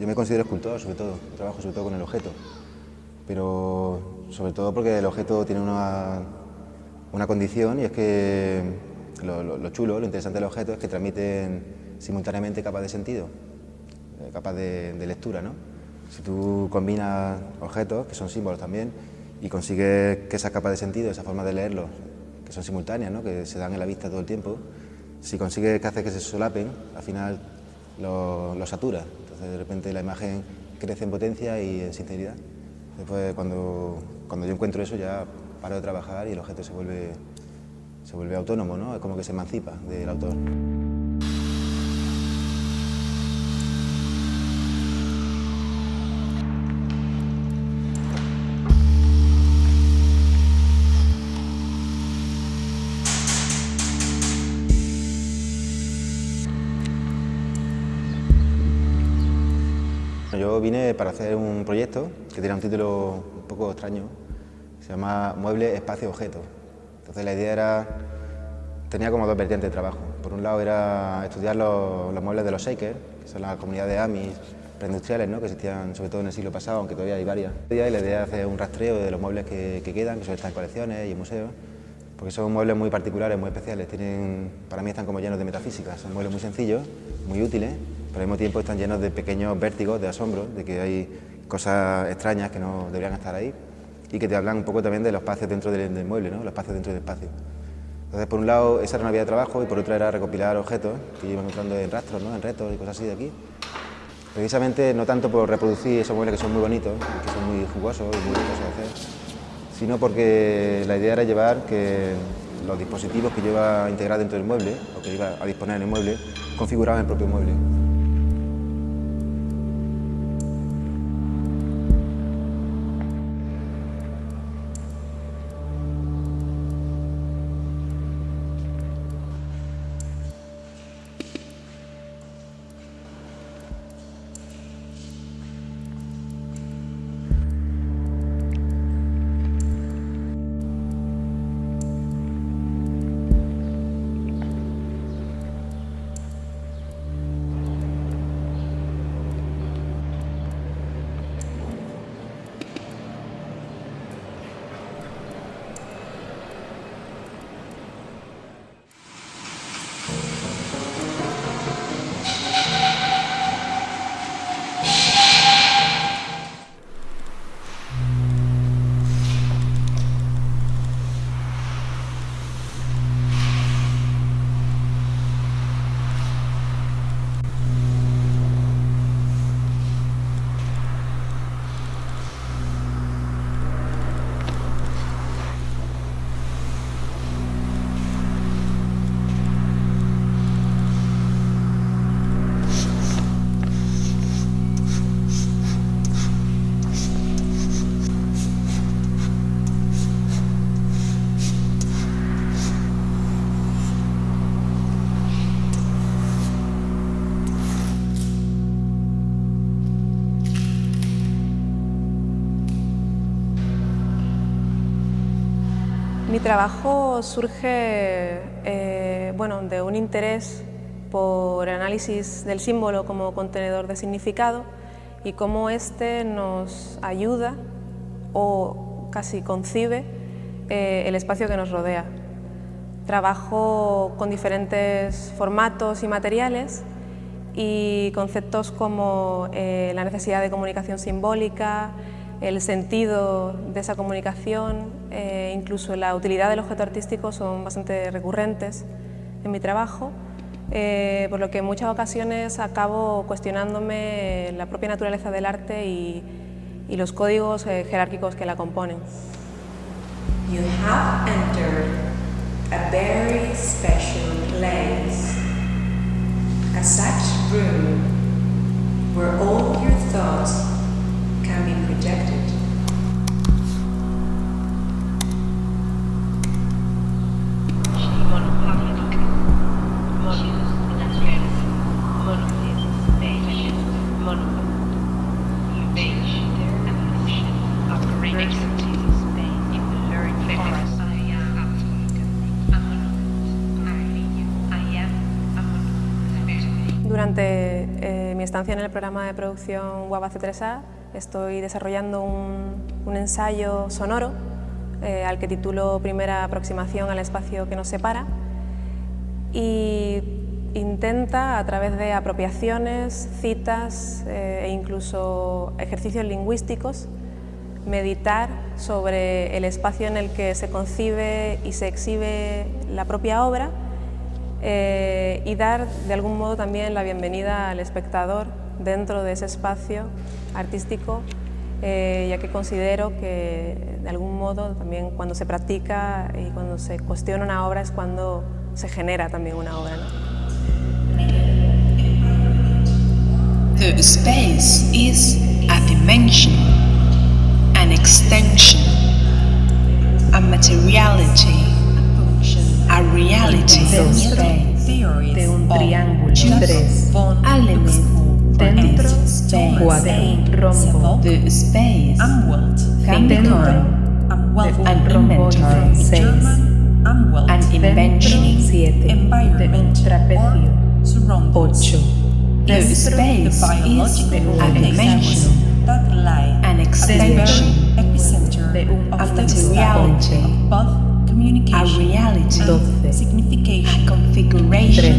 yo me considero escultor sobre todo, trabajo sobre todo con el objeto, pero sobre todo porque el objeto tiene una, una condición y es que lo, chulo, lo interesante del objeto es que transmiten simultáneamente capas de sentido, eh, capas de, lectura. ¿no? Si tú combinas objetos, que son símbolos también, y consigues que esa capa de sentido, esa forma de leerlos, que son simultáneas, ¿no? que se dan en la vista todo el tiempo, si consigues que hace que se solapen, al final lo, lo, satura. De repente la imagen crece en potencia y en sinceridad. Después cuando, cuando yo encuentro eso ya paro de trabajar y el objeto se vuelve, se vuelve autónomo, ¿no? es como que se emancipa del autor. Vine para hacer un proyecto que tiene un título un poco extraño, se llama Mueble, Espacio, Objeto. Entonces la idea era, tenía como dos vertientes de trabajo. Por un lado era estudiar los, muebles de los shakers, que son las comunidades Amis preindustriales ¿no? que existían sobre todo en el siglo pasado, aunque todavía hay varias. Y la idea es hacer un rastreo de los muebles que, quedan, que estar en colecciones y en museos, porque son muebles muy particulares, muy especiales. Tienen, para mí están como llenos de metafísica, son muebles muy sencillos, muy útiles, pero al mismo tiempo están llenos de pequeños vértigos, de asombro, de que hay cosas extrañas que no deberían estar ahí y que te hablan un poco también de los espacios dentro del, mueble, ¿no? los espacios dentro del espacio. Entonces, por un lado, esa era una vía de trabajo y por otra era recopilar objetos que iba encontrando en rastros, ¿no? en retos y cosas así de aquí. Precisamente no tanto por reproducir esos muebles que son muy bonitos, que son muy jugosos y muy ricos de hacer, sino porque la idea era llevar que los dispositivos que lleva a integrar dentro del mueble, o que iba a disponer en el mueble, configuraban el propio mueble. Trabajo surge eh, bueno, de un interés por el análisis del símbolo como contenedor de significado y cómo éste nos ayuda o casi concibe eh, el espacio que nos rodea. Trabajo con diferentes formatos y materiales y conceptos como eh, la necesidad de comunicación simbólica, el sentido de esa comunicación, eh, incluso la utilidad del objeto artístico son bastante recurrentes en mi trabajo, eh, por lo que en muchas ocasiones acabo cuestionándome la propia naturaleza del arte y, los códigos eh, jerárquicos que la componen. You have entered a very special place, a such room where all your thoughts Durante eh, mi estancia en el programa de producción Guava C3A estoy desarrollando un, ensayo sonoro eh, al que titulo Primera aproximación al espacio que nos separa. Y intenta a través de apropiaciones, citas eh, e incluso ejercicios lingüísticos meditar sobre el espacio en el que se concibe y se exhibe la propia obra eh, y dar de algún modo también la bienvenida al espectador dentro de ese espacio artístico, eh, ya que considero que de algún modo también cuando se practica y cuando se cuestiona una obra es cuando se genera también una obra. The space is a dimension, an extension, a materiality, a reality. De un triángulo 3 element dentro rombo. The space dentro de un rombo 6 an invention. 7 de un there is space is an dimension, an extension of the reality, a reality, a configuration,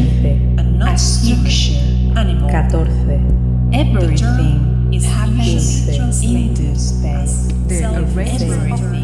a structure, everything is happening into space. There is everything.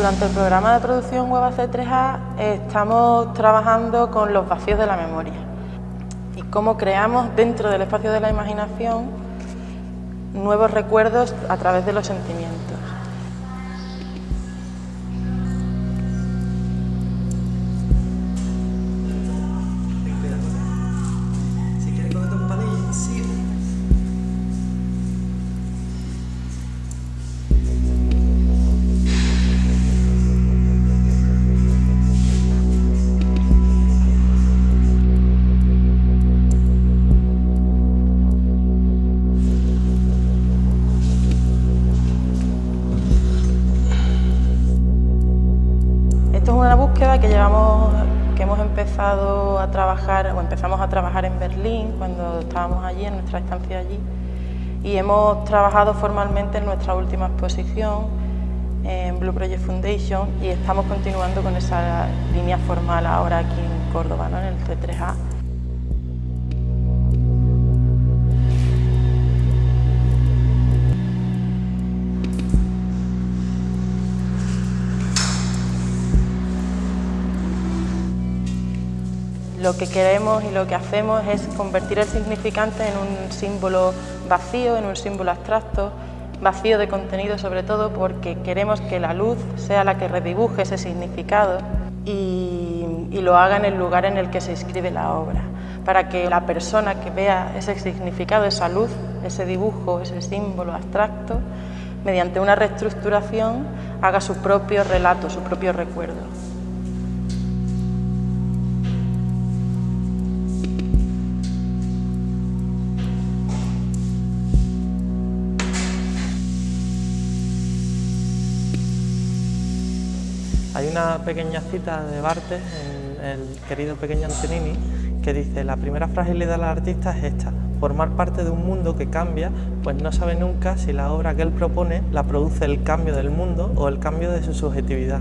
Durante el programa de producción Web C3A estamos trabajando con los vacíos de la memoria y cómo creamos dentro del espacio de la imaginación nuevos recuerdos a través de los sentimientos. Que llevamos, que hemos empezado a trabajar, o empezamos a trabajar en Berlín cuando estábamos allí, en nuestra estancia allí, y hemos trabajado formalmente en nuestra última exposición en Blue Project Foundation y estamos continuando con esa línea formal ahora aquí en Córdoba, en el C3A. Lo que queremos y lo que hacemos es convertir el significante en un símbolo vacío, en un símbolo abstracto, vacío de contenido sobre todo porque queremos que la luz sea la que redibuje ese significado y, lo haga en el lugar en el que se escribe la obra, para que la persona que vea ese significado, esa luz, ese dibujo, ese símbolo abstracto, mediante una reestructuración haga su propio relato, su propio recuerdo. Hay una pequeña cita de Bartes, en el querido pequeño Antonini, que dice la primera fragilidad del artista es esta, formar parte de un mundo que cambia, pues no sabe nunca si la obra que él propone la produce el cambio del mundo o el cambio de su subjetividad.